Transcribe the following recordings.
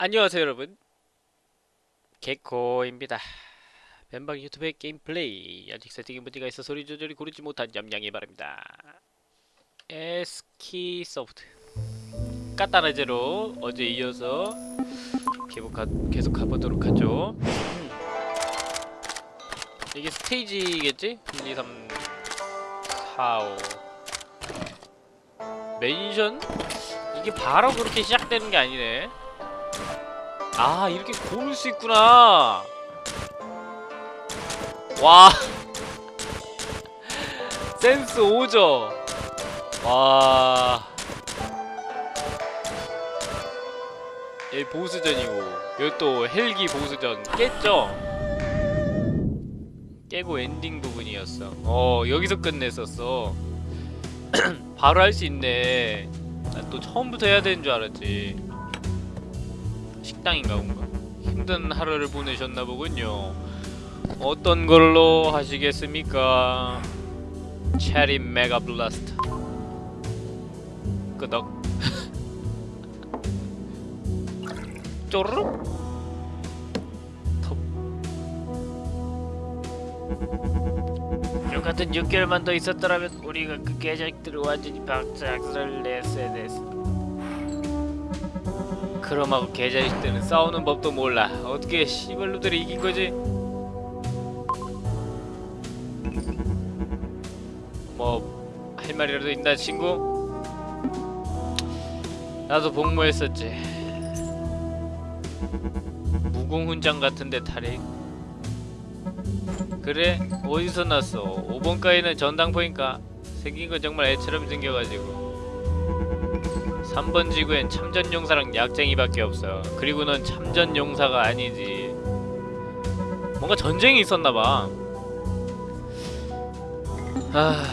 안녕하세요 여러분. 개코입니다. 벤방 유튜브의 게임 플레이. 아직 세팅에 문제가 있어 소리 조절이 고르지 못한 점 양해 바랍니다. 에스키 소프트. 까따라제로 어제 이어서 가, 계속 가보도록 하죠. 음. 이게 스테이지겠지? 1, 2, 3, 4, 5 멘션? 이게 바로 그렇게 시작되는 게 아니네 아 이렇게 고를 수 있구나. 와. 센스 오죠? 와. 여기 보스전이고 여기 또 헬기 보스전 깼죠? 깨고 엔딩 부분이었어. 어 여기서 끝냈었어. 바로 할 수 있네. 난 또 처음부터 해야 되는 줄 알았지 식당인가 뭔가? 힘든 하루를 보내셨나 보군요. 어떤 걸로 하시겠습니까? 체리 메가 블라스트. 끄덕. 쪼르륵. 요 같은 6개월만 더 있었더라면 우리가 그 개자식들을 완전히 박작을 냈어야 됐어 크롬하고 개자식들은 싸우는 법도 몰라 어떻게 씨발로들이 이긴 거지? 뭐 할 말이라도 있나 친구? 나도 복무했었지 무공훈장 같은데 탈이 그래? 어디서 났어? 5번가에는 전당포인가? 생긴 건 정말 애처럼 생겨가지고 3번 지구엔 참전용사랑 약쟁이밖에 없어. 그리고 넌 참전용사가 아니지. 뭔가 전쟁이 있었나봐. 아...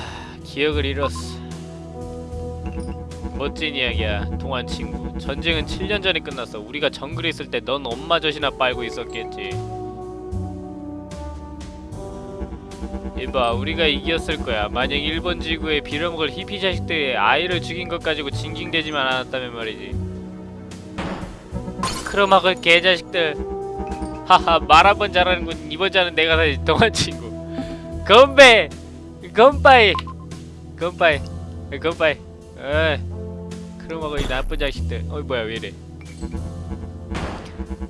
기억을 잃었어. 멋진 이야기야 동안 친구. 전쟁은 7년 전에 끝났어. 우리가 정글에 있을 때 넌 엄마 젖이나 빨고 있었겠지 이봐 우리가 이겼을 거야. 만약 일본 지구에 빌어먹을 히피 자식들이 아이를 죽인 것 가지고 징징대지만 않았다면 말이지. 크로막을 개자식들. 하하 말 한 번 잘하는군 이번 자는 내가 사지 동안 친구. 건배! 건바이! 건바이. 건바이. 에이 크로막을 이 나쁜 자식들. 어이 뭐야 왜이래?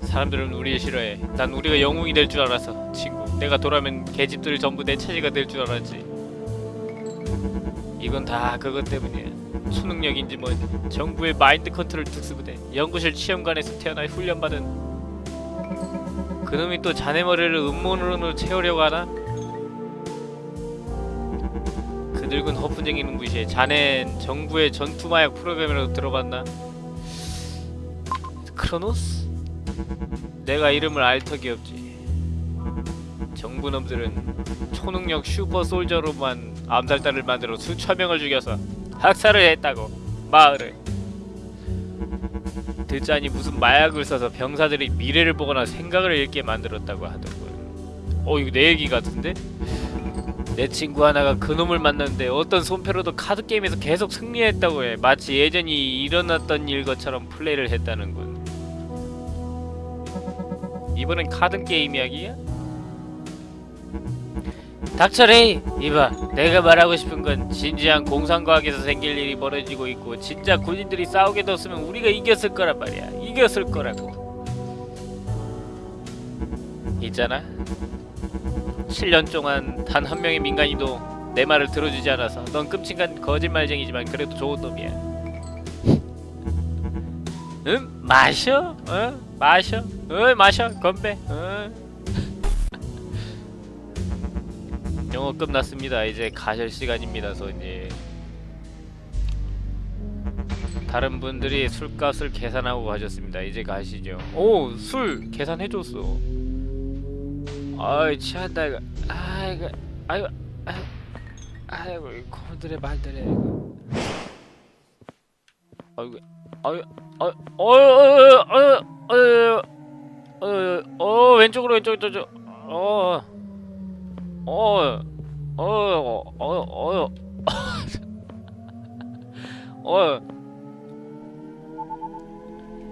사람들은 우리를 싫어해. 난 우리가 영웅이 될 줄 알았어 친구 내가 돌아면 개집들 전부 내 차지가 될 줄 알았지 이건 다 그것 때문이야 초능력인지 뭐 정부의 마인드 컨트롤 특수부대 연구실 시험관에서 태어나 훈련받은 그놈이 또 자네 머리를 음모론으로 채우려고 하나? 그 늙은 허풍쟁이는 무시해 자넨 정부의 전투마약 프로그램이라도 들어봤나? 크로노스? 내가 이름을 알 턱이 없지 정부 놈들은 초능력 슈퍼 솔저로만 암살자를 만들어 수천 명을 죽여서 학살을 했다고 마을을 듣자니 무슨 마약을 써서 병사들이 미래를 보거나 생각을 읽게 만들었다고 하더군 어 이거 내 얘기 같은데? 내 친구 하나가 그놈을 만났는데 어떤 손패로도 카드게임에서 계속 승리했다고 해 마치 예전이 일어났던 일 것처럼 플레이를 했다는군 이번엔 카드게임 이야기야? 닥쳐레이! 이봐 내가 말하고 싶은 건 진지한 공상과학에서 생길 일이 벌어지고 있고 진짜 군인들이 싸우게 뒀으면 우리가 이겼을 거란 말이야 이겼을 거라고 있잖아 7년 동안 단 한 명의 민간인도 내 말을 들어주지 않아서 넌 끔찍한 거짓말쟁이지만 그래도 좋은 놈이야 응? 마셔? 어? 마셔? 어 마셔 건배 어? 어 끝났습니다. 이제 가실 시간입니다 손님 다른 분들이 술값을 계산하고 가셨습니다. 이제 가시죠. 오! 술 계산해줬어. 아이 취한다 이거. 아이고 아이고 아이고 이 고들의 말들에. 이거 아이고 아이고 아이고 어어어어어어 어, 어, 왼쪽으로 왼쪽 왼쪽 어 어, 어, 어, 어, 어, 어,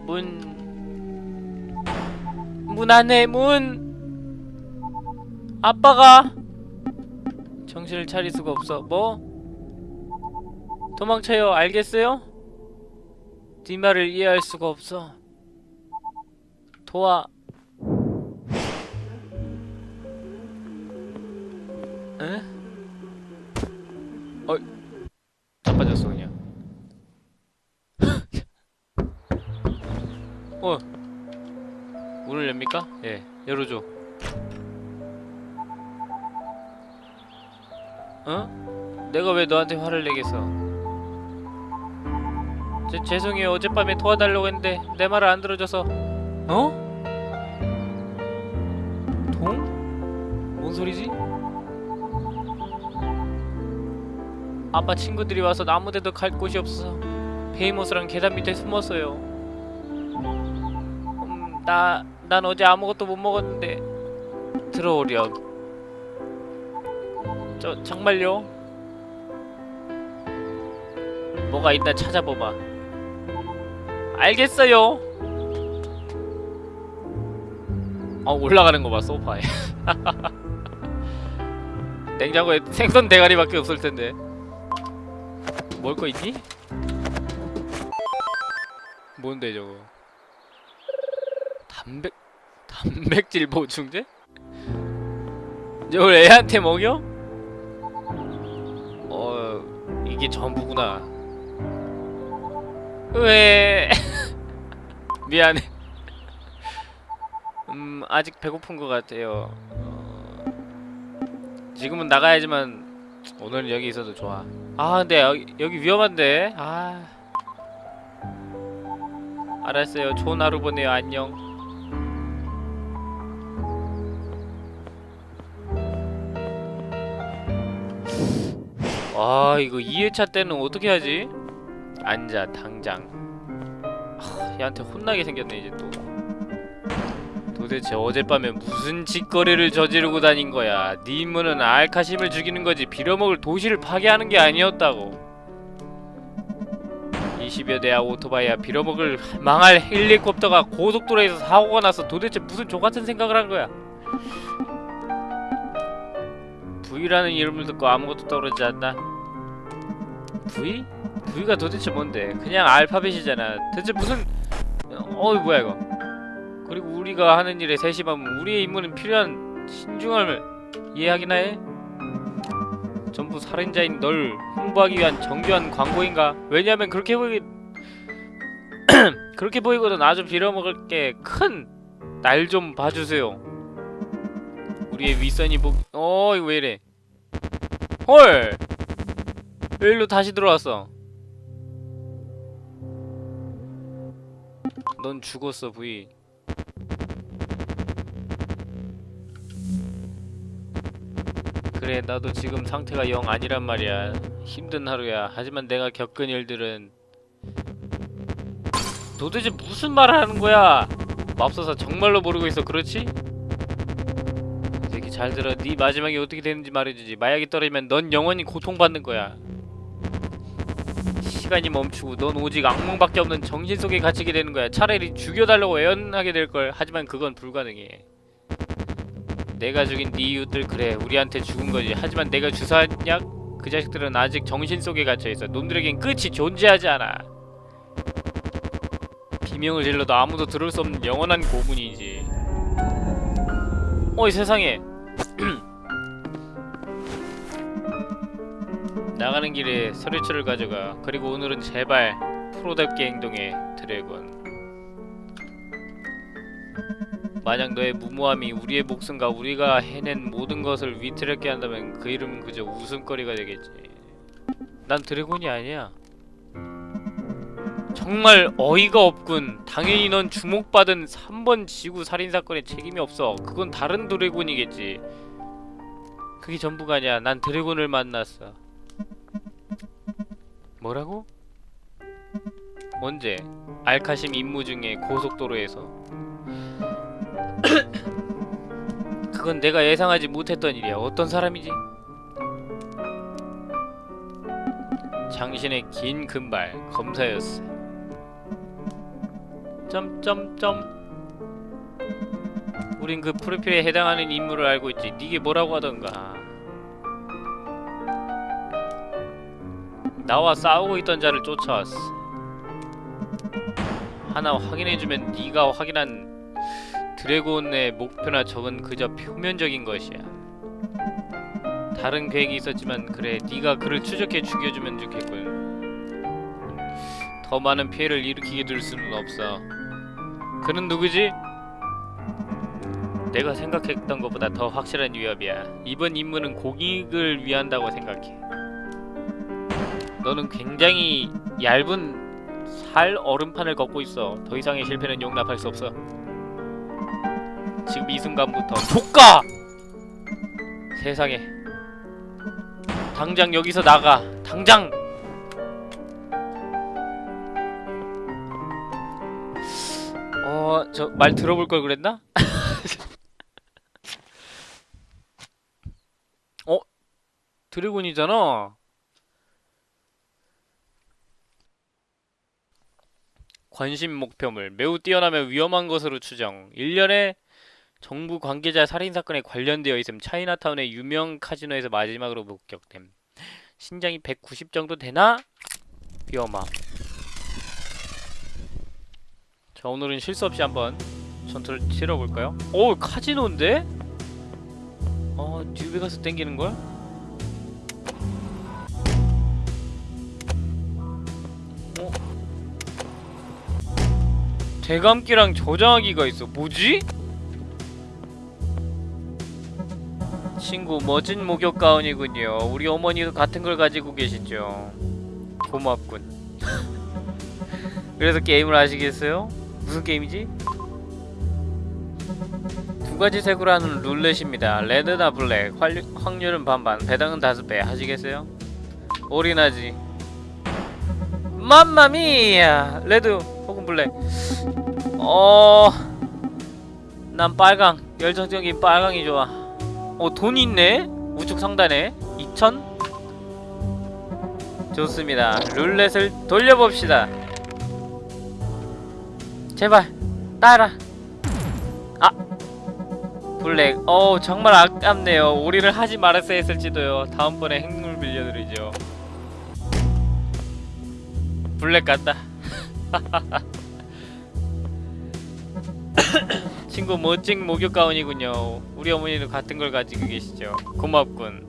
문, 문 안에 문 아빠가 정신을 차릴 수가 없어 뭐? 도망쳐요 알겠어요? 네 말을 이해할 수가 없어 도와 자빠졌어 그냥 어 문을 엽니까? 예 열어줘 어? 내가 왜 너한테 화를 내겠어 제, 죄송해요 어젯밤에 도와달라고 했는데 내 말을 안 들어줘서 어? 동? 뭔 소리지? 아빠 친구들이 와서 아무데도 갈 곳이 없어서 베이모스랑 계단 밑에 숨었어요. 음, 나, 난 어제 아무것도 못 먹었는데. 들어오렴. 저 정말요? 뭐가 있나 찾아봐봐 알겠어요. 어 올라가는 거 봐 소파에. 냉장고에 생선 대가리밖에 없을 텐데 먹을 거 있니? 뭔데 저거 단백 단백질 보충제? 저걸 애한테 먹여? 어 이게 전부구나 왜 미안해 음 아직 배고픈 것 같아요 어, 지금은 나가야지만 오늘은 여기 있어도 좋아 아 근데 여기, 여기 위험한데. 아. 알았어요. 좋은 하루 보내요. 안녕. 아 이거 2회차 때는 어떻게 하지? 앉아 당장. 하, 얘한테 혼나게 생겼네 이제 또 도대체 어젯밤에 무슨 짓거리를 저지르고 다닌 거야 네 임무는 알카심을 죽이는 거지 빌어먹을 도시를 파괴하는 게 아니었다고 20여 대야 오토바이야 빌어먹을 망할 헬리콥터가 고속도로에서 사고가 나서 도대체 무슨 족같은 생각을 한 거야 V라는 이름을 듣고 아무것도 떠오르지 않나? V? V가 도대체 뭔데? 그냥 알파벳이잖아 대체 무슨 어이 뭐야 이거 그리고 우리가 하는 일에 세심하면 우리의 임무는 필요한 신중함을 이해하기나 해? 전부 살인자인 널 홍보하기 위한 정교한 광고인가? 왜냐면 그렇게 보이 그렇게 보이거든 아주 빌어먹을 게 큰 날 좀 봐주세요 우리의 윗선이 보... 어 이거 왜 이래 헐! 왜 일로 다시 들어왔어 넌 죽었어 부이 그래 나도 지금 상태가 영 아니란 말이야. 힘든 하루야. 하지만 내가 겪은 일들은 도대체 무슨 말을 하는 거야? 맙소사 정말로 모르고 있어. 그렇지? 새끼 잘 들어. 네 마지막이 어떻게 되는지 말해주지. 마약이 떨어지면 넌 영원히 고통받는 거야. 시간이 멈추고 넌 오직 악몽밖에 없는 정신 속에 갇히게 되는 거야. 차라리 죽여달라고 애원하게 될 걸. 하지만 그건 불가능해 내가 죽인 네 이웃들 그래. 우리한테 죽은 거지. 하지만 내가 주사한 약? 그 자식들은 아직 정신 속에 갇혀있어. 놈들에겐 끝이 존재하지 않아. 비명을 질러도 아무도 들을 수 없는 영원한 고문이지. 어이 세상에. 나가는 길에 서류철을 가져가. 그리고 오늘은 제발 프로답게 행동해 드래곤 만약 너의 무모함이 우리의 목숨과 우리가 해낸 모든 것을 위태롭게 한다면 그 이름은 그저 웃음거리가 되겠지. 난 드래곤이 아니야. 정말 어이가 없군. 당연히 넌 주목받은 3번 지구 살인사건에 책임이 없어. 그건 다른 드래곤이겠지. 그게 전부가 아니야. 난 드래곤을 만났어. 뭐라고? 언제? 알카심 임무 중에 고속도로에서 그건 내가 예상하지 못했던 일이야. 어떤 사람이지? 장신의 긴 금발 검사였어. 점점점. 우린 그 프로필에 해당하는 인물을 알고 있지. 니게 뭐라고 하던가. 나와 싸우고 있던 자를 쫓아왔어. 하나 확인해주면 네가 확인한 드래곤의 목표나 적은 그저 표면적인 것이야. 다른 계획이 있었지만 그래 네가 그를 추적해 죽여주면 좋겠군. 더 많은 피해를 일으키게 둘 수는 없어. 그는 누구지? 내가 생각했던 것보다 더 확실한 위협이야. 이번 임무는 공익을 위한다고 생각해. 너는 굉장히 얇은 살 얼음판을 걷고 있어. 더 이상의 실패는 용납할 수 없어. 지금 이 순간부터 조까! 세상에. 당장 여기서 나가. 당장! 어, 저 말 들어볼 걸 그랬나? 어? 드래곤이잖아. 관심 목표물 매우 뛰어나며 위험한 것으로 추정. 1년에 정부 관계자 살인 사건에 관련되어 있음. 차이나타운의 유명 카지노에서 마지막으로 목격됨. 신장이 190 정도 되나? 위험함. 자 오늘은 실수 없이 한번 전투를 치러볼까요? 오 카지노인데? 어 뉴베가스 땡기는 걸? 어? 대감기랑 저장하기가 있어. 뭐지? 친구 멋진 목욕 가운이군요. 우리 어머니도 같은 걸 가지고 계시죠. 고맙군. 그래서 게임을 하시겠어요? 무슨 게임이지? 두 가지 색으로 하는 룰렛입니다. red나 black, 활, 확률은 반반, 배당은 다섯 배. 하시겠어요? 올인하지. mamma mia! red 혹은 black. 어, 난 빨강. 열정적인 빨강이 좋아. 어, 돈 있네? 우측 상단에 2천? 좋습니다. 룰렛을 돌려봅시다. 제발 따라. 아 블랙. 어 정말 아깝네요. 오리를 하지 말았어야 했을지도요. 다음번에 행운을 빌려드리죠. 블랙 같다. 친구 멋진 목욕 가운이군요. 우리 어머니도 같은 걸 가지고 계시죠. 고맙군.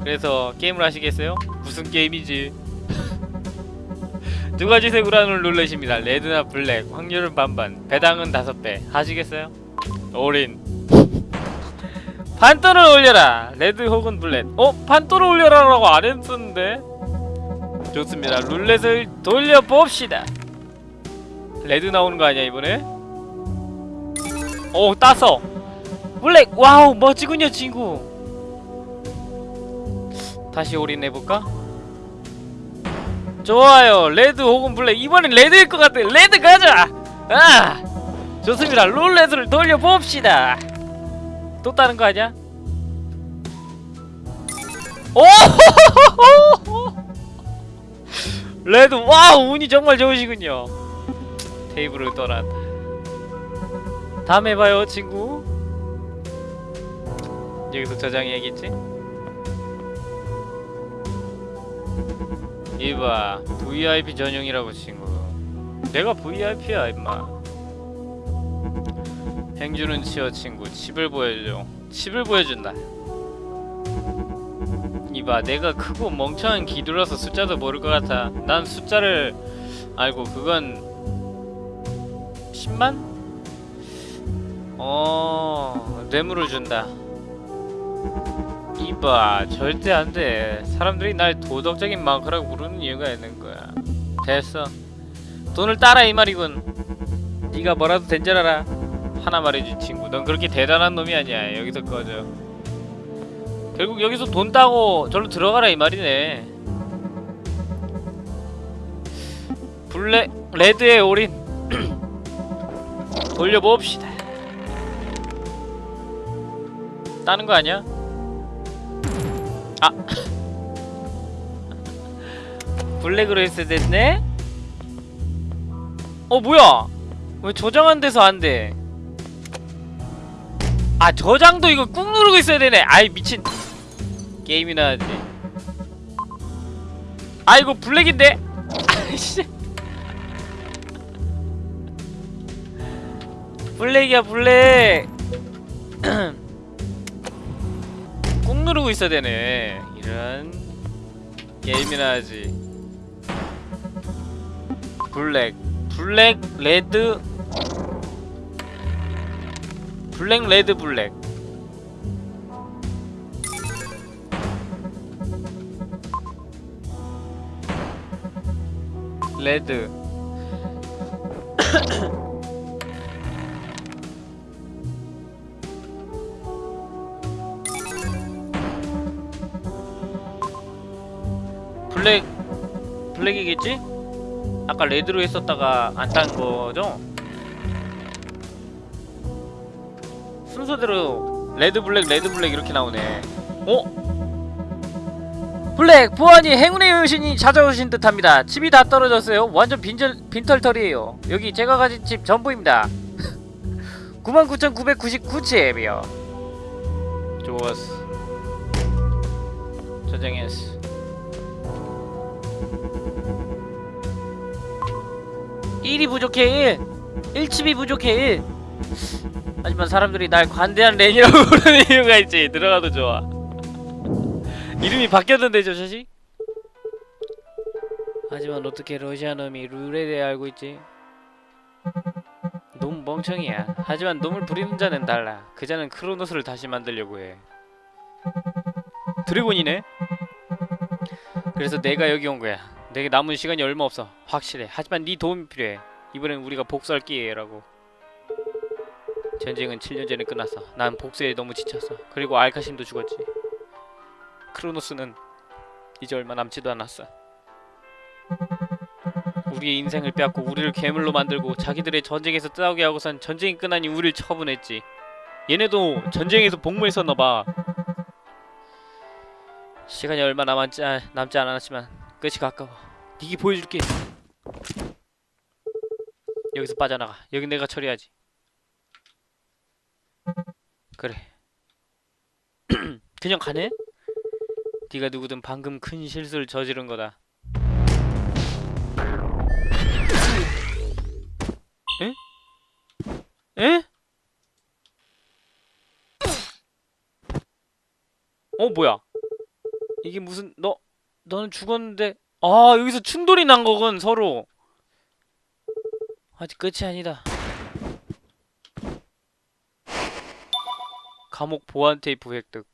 그래서 게임을 하시겠어요? 무슨 게임이지? 두 가지 색으로 룰렛입니다. red나 black, 확률은 반반, 배당은 다섯 배. 하시겠어요? 올인. 판돈을 올려라. red 혹은 black. 어? 판돈을 올려라 라고 안 했었는데. 좋습니다. 룰렛을 돌려봅시다. red 나오는 거 아니야 이번에? 오 따서. black. wow 멋지군요 친구. 다시 올인해볼까? 좋아요 red 혹은 black 이번엔 red일 것 같아 red 가자 아 좋습니다 룰렛을 돌려봅시다 또 다른 거 아니야? 오 red wow 운이 정말 좋으시군요 테이블을 떠난 다 다음에 봐요 친구. 여기서 저장해야겠지? 이봐 VIP 전용이라고 친구. 내가 VIP야 임마. 행주는 치어 친구. 칩을 보여줘. 칩을 보여준다. 이봐 내가 크고 멍청한 기두라서 숫자도 모를 것 같아. 난 숫자를 알고 그건 10만? 어... 뇌물을 준다. 이봐 절대 안돼. 사람들이 날 도덕적인 마크라고 부르는 이유가 있는 거야. 됐어. 돈을 따라 이 말이군. 네가 뭐라도 된 줄 알아 하나 말해준 친구. 넌 그렇게 대단한 놈이 아니야. 여기서 꺼져. 결국 여기서 돈 따고 절로 들어가라 이 말이네. 블랙 레드에 올인. 돌려봅시다 따는 거 아니야? 아. 블랙으로 했어야 됐네? 어 뭐야? 왜 저장한 데서 안 돼? 아 저장도 이거 꾹 누르고 있어야 되네. 아이 미친. 게임이나 하지 아 이거 black인데? 아이씨. black이야 black 꾹 누르고 있어야 되네. 이런 게임이나 하지. black black red. black red black. red black black이겠지? 아까 red로 했었다가 안탄 거죠? 순서대로 red black red black 이렇게 나오네. 어? 블랙 보안이 행운의 여신이 찾아오신 듯합니다. 집이 다 떨어졌어요. 완전 빈절, 빈털털이에요. 여기 제가 가진 집 전부입니다. 99,999칩이요. 좋았어. 저장했어 1이 부족해 1 1칩이 부족해 1 하지만 사람들이 날 관대한 렌이라고 부르는 이유가 있지. 들어가도 좋아. 이름이 바뀌었는데 저 자식? 하지만 어떻게 러시아 놈이 룰에 대해 알고 있지? 놈 멍청이야. 하지만 놈을 부리는 자는 달라. 그 자는 크로노스를 다시 만들려고 해. 드래곤이네? 그래서 내가 여기 온 거야. 내게 남은 시간이 얼마 없어. 확실해. 하지만 네 도움이 필요해. 이번엔 우리가 복수할 기회라고. 전쟁은 7년 전에 끝났어. 난 복수에 너무 지쳤어. 그리고 알카심도 죽었지. 크로노스는 이제 얼마 남지도 않았어. 우리의 인생을 빼앗고 우리를 괴물로 만들고 자기들의 전쟁에서 싸우게 하고선 전쟁이 끝나니 우리를 처분했지. 얘네도 전쟁에서 복무했었나봐 시간이 얼마 남았지, 아, 남지 않았지만 끝이 가까워. 니기 보여줄게. 여기서 빠져나가. 여기 내가 처리하지. 그래. 그냥 가네? 네가 누구든 방금 큰 실수를 저지른 거다. 에? 에? 어 뭐야 이게 무슨 너 너는 죽었는데 아 여기서 충돌이 난 거군 서로. 아직 끝이 아니다. 감옥 보안 테이프 획득.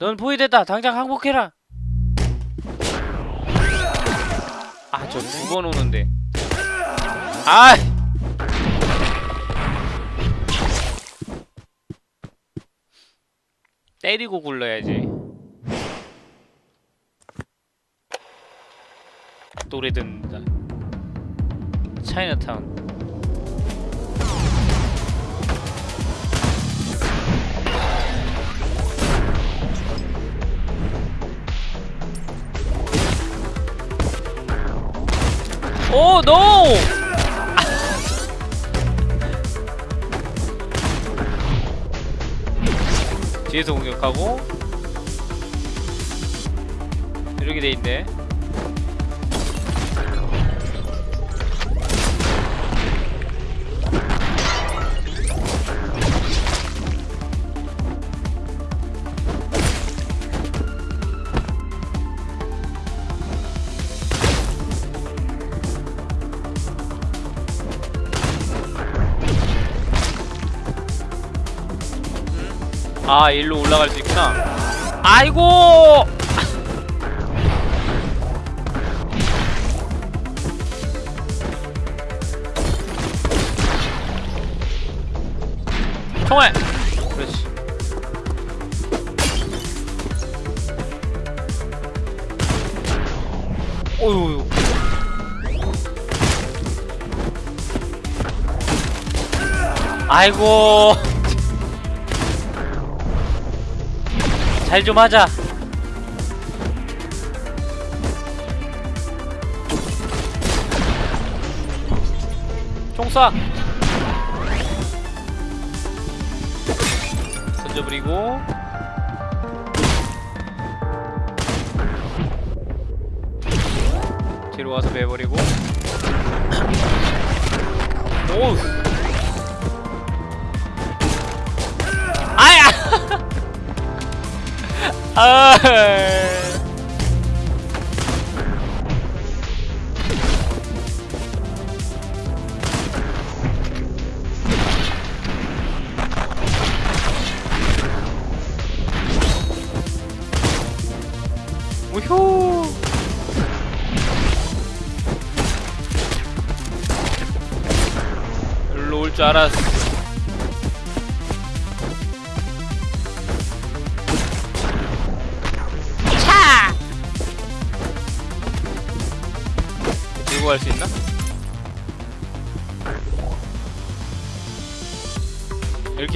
넌 포위됐다. 당장 항복해라. 아 저 두 번 오는데. 아 때리고 굴러야지. 노래 듣는다. 차이나타운. 오 노! 뒤에서 공격하고 이렇게 돼 있네. 아 일로 올라갈 수 있구나. 아이고! 총알! 그렇지. 어휴. 아이고 잘 좀 하자. 총쏴. 던져버리고.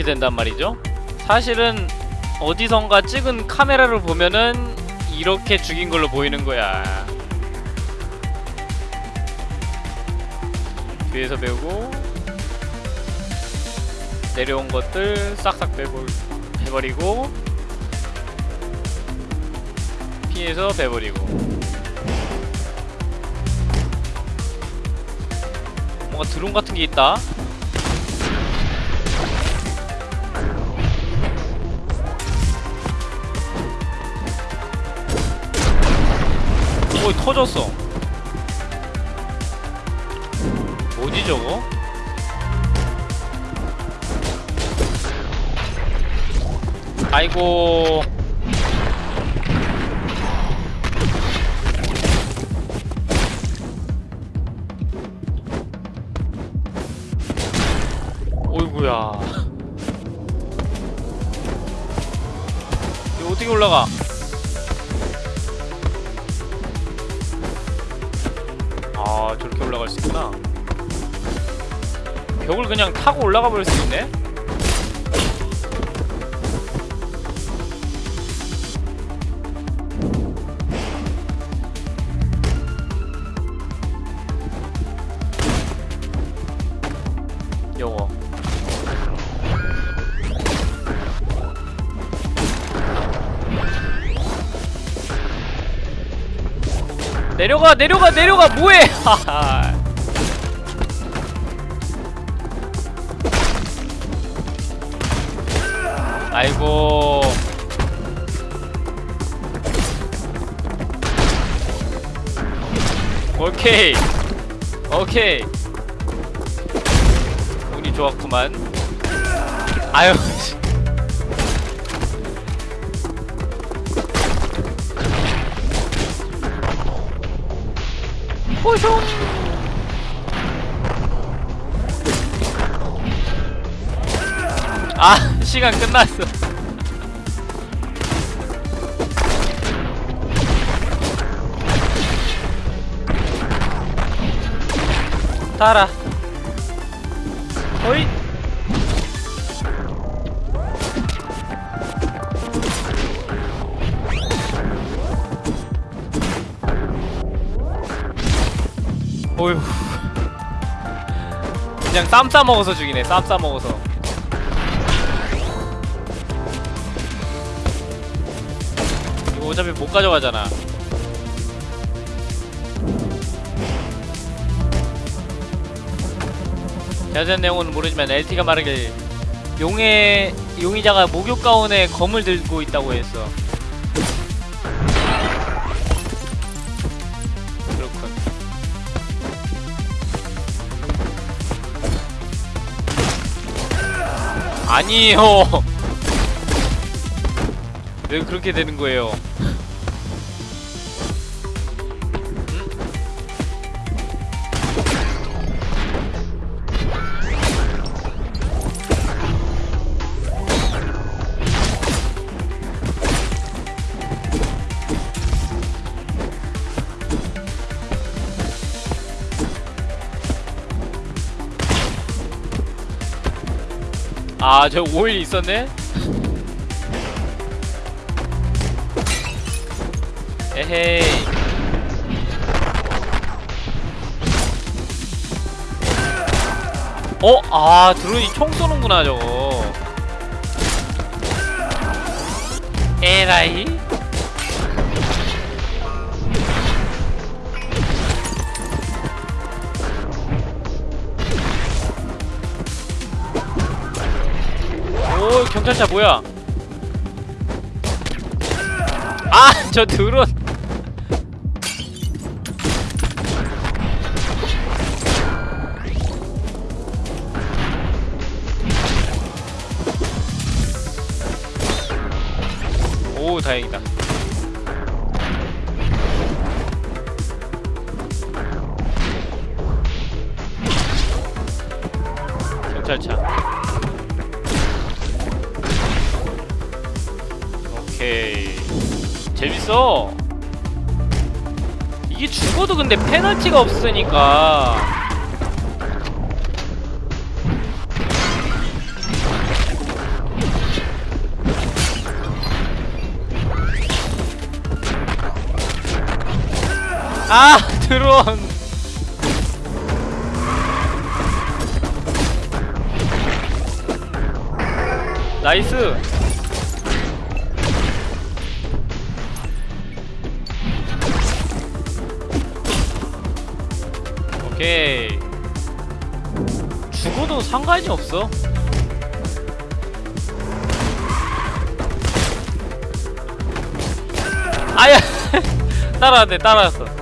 된단 말이죠 사실은 어디선가 찍은 카메라를 보면은 이렇게 죽인 걸로 보이는 거야. 뒤에서 배우고 내려온 것들 싹싹 빼버 해버리고 피해서 배버리고 뭔가 드론 같은 게 있다. 터졌어. 뭐지 저거? 아이고. 어이구야. 이거 어떻게 올라가 올라갈 수 있구나 벽을 그냥 타고 올라가 버릴 수 있네? 요거 내려가 내려가 내려가! 뭐해 아이고. 오케이. 오케이. 운이 좋았구만. 아유 씨. 호숑 아 시간 끝났어. 따라. 어이. 어휴. 그냥 쌈 싸먹어서 죽이네 쌈 싸먹어서 어차피 못 가져가잖아. 자세한 내용은 모르지만 LT가 말하길 용의 용의자가 목욕 가운에 검을 들고 있다고 했어. 그렇군. 아니에요. 왜 그렇게 되는 거예요? 아, 저 오일 있었네? 헤이. 어? 아, 드론이 총 쏘는구나, 저거. 에라이 오 경찰차 뭐야 아 저 드론 오 다행이다. 경찰차. 오케이. 재밌어. 이게 죽어도 근데 페널티가 없으니까 아 드론. 나이스. 오케이. 죽어도 상관이 없어. 아야 따라왔네 따라왔어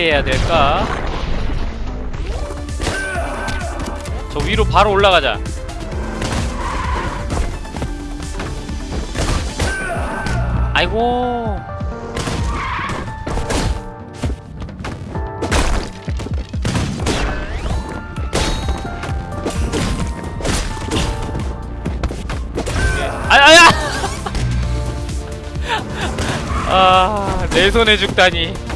어떻게 해야 될까? 저 위로 바로 올라가자. 아이고. 아야야. 아 내 손에 죽다니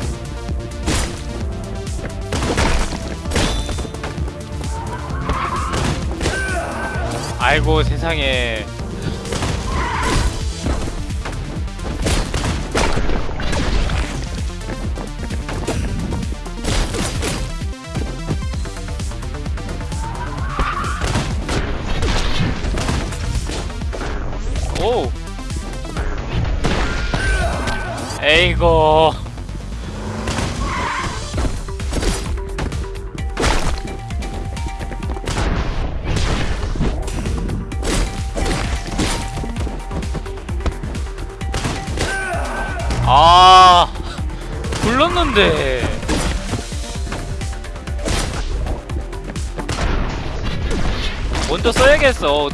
아이고 세상에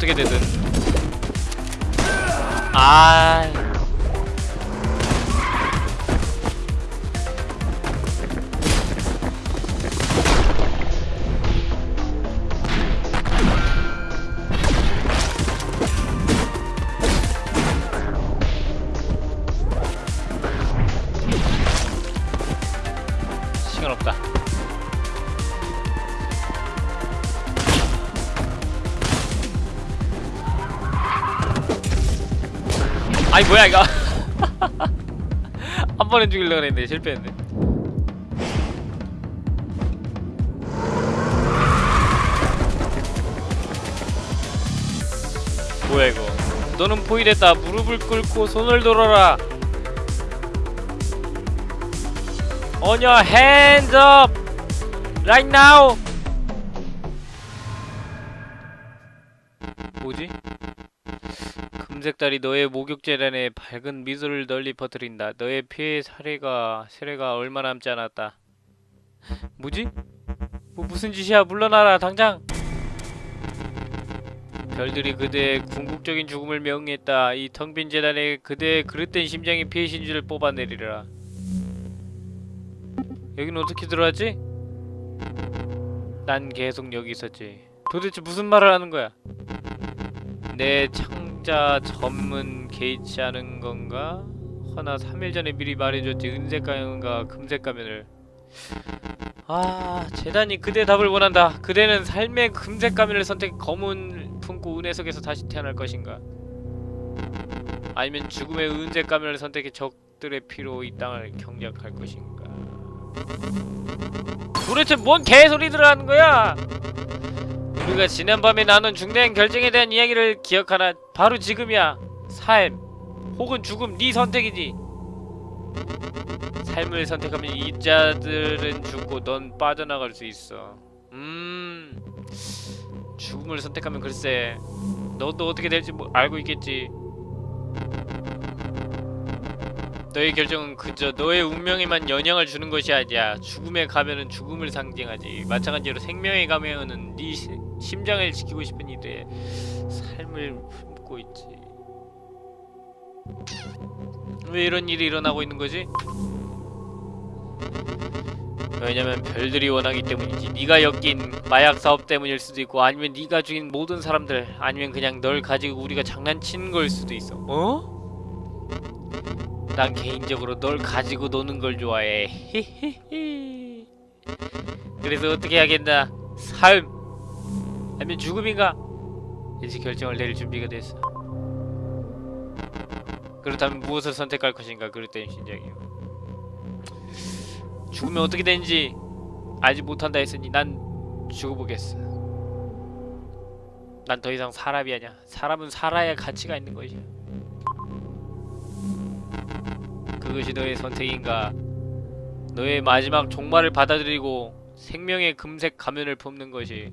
어 어떻게 되든 아 시간 없다. 아이 뭐야 이거? 한 번에 죽이려고 했는데 실패했네. 뭐야 이거? 너는 포위됐다. 무릎을 꿇고 손을 들어라. On your hands! 금색달이 너의 목욕 재단에 밝은 미소를 널리 퍼뜨린다. 너의 피해 사례가 세례가 얼마 남지 않았다. 뭐지? 뭐 무슨 짓이야? 물러나라 당장. 별들이 그대의 궁극적인 죽음을 명했다. 이 텅 빈 재단에 그대의 그릇된 심장이 피해 신주를 뽑아내리라. 여긴 어떻게 들어왔지? 난 계속 여기 있었지. 도대체 무슨 말을 하는 거야? 내 창 자 전문 개의치 않은 건가? 허나 3일 전에 미리 말해줬지 은색 가면과 금색 가면을 아 재단이 그대 답을 원한다 그대는 삶의 금색 가면을 선택 검은 품고 은혜 속에서 다시 태어날 것인가 아니면 죽음의 은색 가면을 선택해 적들의 피로 이 땅을 경작할 것인가? 도대체 뭔 개소리들을 하는 거야? 우리가 지난 밤에 나눈 중대한 결정에 대한 이야기를 기억하나? 바로 지금이야. 삶 혹은 죽음 네 선택이지. 삶을 선택하면 이 자들은 죽고 넌 빠져나갈 수 있어. 음. 죽음을 선택하면 글쎄 너도 어떻게 될지 뭐 알고 있겠지. 너의 결정은 그저 너의 운명에만 영향을 주는 것이 아니야. 죽음의 가면은 죽음을 상징하지. 마찬가지로 생명의 가면은 네 시- 심장을 지키고 싶은 이들의 삶을 품고 있지. 왜 이런 일이 일어나고 있는 거지? 왜냐면 별들이 원하기 때문이지. 네가 엮인 마약 사업 때문일 수도 있고 아니면 네가 죽인 모든 사람들 아니면 그냥 널 가지고 우리가 장난치는 걸 수도 있어. 어? 난 개인적으로 널 가지고 노는 걸 좋아해. 히히히. 그래서 어떻게 하겠나? 삶 아니면 죽음인가? 이제 결정을 내릴 준비가 됐어. 그렇다면 무엇을 선택할 것인가? 그랬더니 신장이요. 죽으면 어떻게 되는지 알지 못한다 했으니 난 죽어보겠어. 난 더 이상 사람이 아니야. 사람은 살아야 가치가 있는 것이야. 그것이 너의 선택인가? 너의 마지막 종말을 받아들이고 생명의 금색 가면을 품는 것이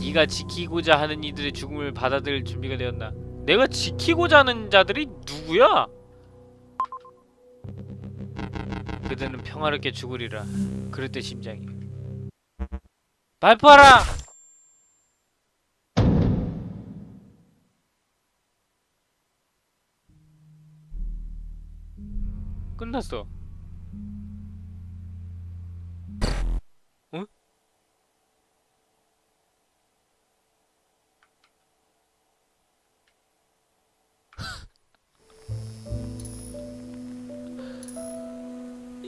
네가 지키고자 하는 이들의 죽음을 받아들일 준비가 되었나? 내가 지키고자 하는 자들이 누구야? 그들은 평화롭게 죽으리라. 그랬대 심장이. 발표하라! 끝났어. 어?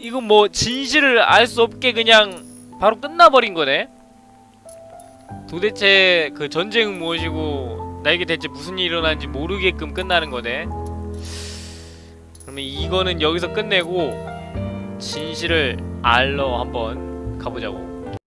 이건 뭐 진실을 알 수 없게 그냥 바로 끝나버린 거네. 도대체 그 전쟁은 무엇이고 나에게 대체 무슨 일이 일어나는지 모르게끔 끝나는 거네. 그러면 이거는 여기서 끝내고 진실을 알러 한번 가보자고.